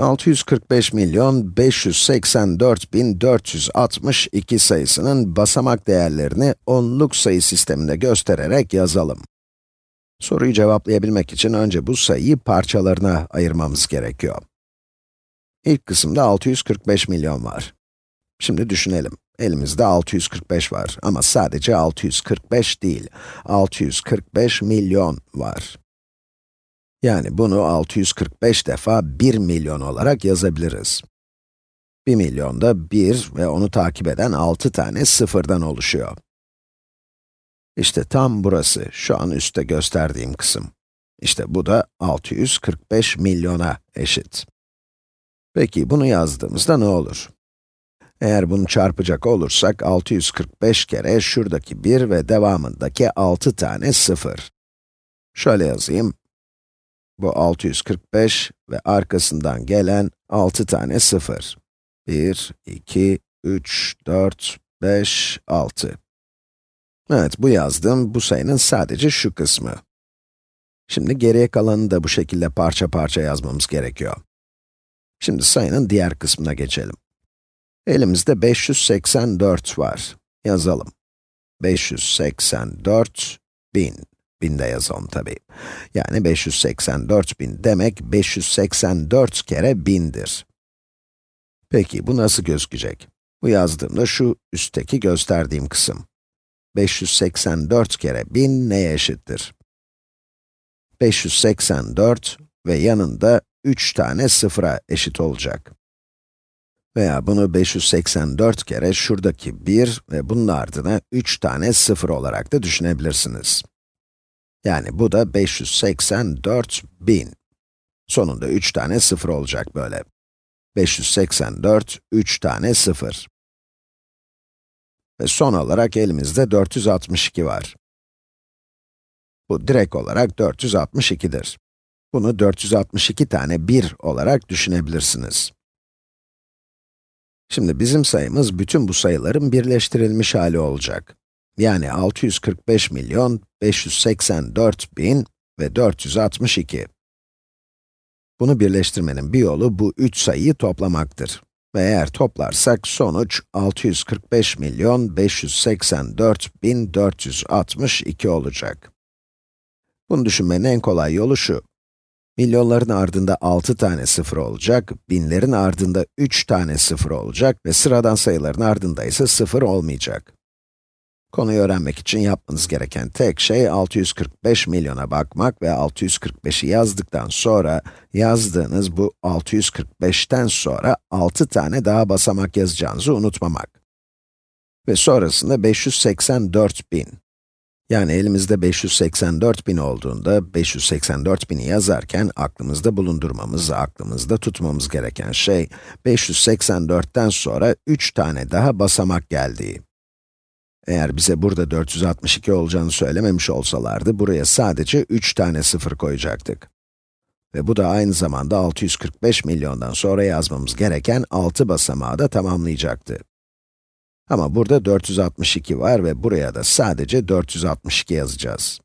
645 milyon 584 bin 462 sayısının basamak değerlerini onluk sayı sisteminde göstererek yazalım. Soruyu cevaplayabilmek için önce bu sayıyı parçalarına ayırmamız gerekiyor. İlk kısımda 645 milyon var. Şimdi düşünelim. Elimizde 645 var ama sadece 645 değil, 645 milyon var. Yani bunu 645 defa 1 milyon olarak yazabiliriz. 1 milyon da 1 ve onu takip eden 6 tane sıfırdan oluşuyor. İşte tam burası, şu an üstte gösterdiğim kısım. İşte bu da 645 milyona eşit. Peki bunu yazdığımızda ne olur? Eğer bunu çarpacak olursak, 645 kere şuradaki 1 ve devamındaki 6 tane 0. Şöyle yazayım. Bu 645 ve arkasından gelen 6 tane 0. 1, 2, 3, 4, 5, 6. Evet, bu yazdığım bu sayının sadece şu kısmı. Şimdi geriye kalanını da bu şekilde parça parça yazmamız gerekiyor. Şimdi sayının diğer kısmına geçelim. Elimizde 584 var. Yazalım. 584 bin. Bin de yazalım tabi. Yani 584 bin demek 584 kere bindir. Peki bu nasıl gözükecek? Bu yazdığımda şu üstteki gösterdiğim kısım. 584 kere 1000 neye eşittir? 584 ve yanında 3 tane sıfıra eşit olacak. Veya bunu 584 kere şuradaki 1 ve bunun ardına 3 tane sıfır olarak da düşünebilirsiniz. Yani bu da 584 bin. Sonunda 3 tane sıfır olacak böyle. 584, 3 tane sıfır. Ve son olarak elimizde 462 var. Bu direkt olarak 462'dir. Bunu 462 tane 1 olarak düşünebilirsiniz. Şimdi bizim sayımız bütün bu sayıların birleştirilmiş hali olacak. Yani 645 milyon 584 bin ve 462. Bunu birleştirmenin bir yolu bu üç sayıyı toplamaktır. Ve eğer toplarsak sonuç 645 milyon 584 bin 462 olacak. Bunu düşünmenin en kolay yolu şu. Milyonların ardında 6 tane sıfır olacak, binlerin ardında 3 tane sıfır olacak ve sıradan sayıların ardında ise sıfır olmayacak. Konuyu öğrenmek için yapmanız gereken tek şey 645 milyona bakmak ve 645'i yazdıktan sonra yazdığınız bu 645'ten sonra 6 tane daha basamak yazacağınızı unutmamak. Ve sonrasında 584 bin. Yani elimizde 584 bin olduğunda 584 bini yazarken aklımızda bulundurmamız, aklımızda tutmamız gereken şey 584'ten sonra 3 tane daha basamak geldiği. Eğer bize burada 462 olacağını söylememiş olsalardı, buraya sadece 3 tane sıfır koyacaktık. Ve bu da aynı zamanda 645 milyondan sonra yazmamız gereken 6 basamağı da tamamlayacaktı. Ama burada 462 var ve buraya da sadece 462 yazacağız.